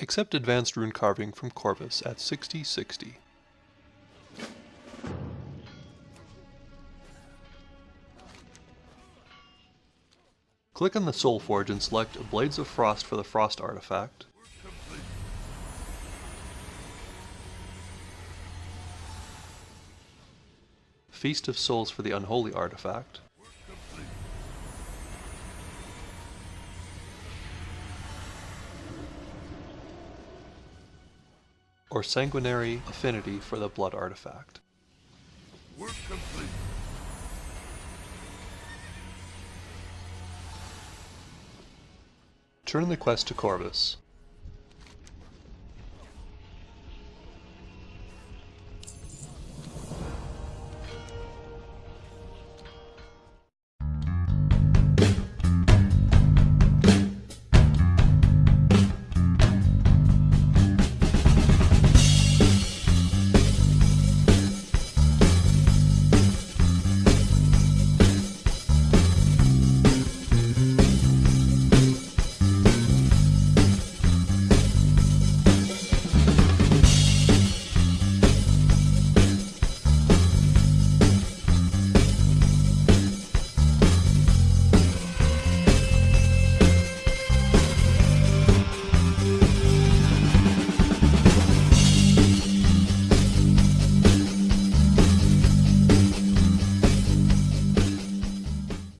Accept Advanced Rune Carving from Corvus at 6060. Click on the Soul Forge and select Blades of Frost for the Frost artifact. Feast of Souls for the Unholy artifact. Or Sanguinary Affinity for the Blood artifact. Work complete. Turn the quest to Corvus.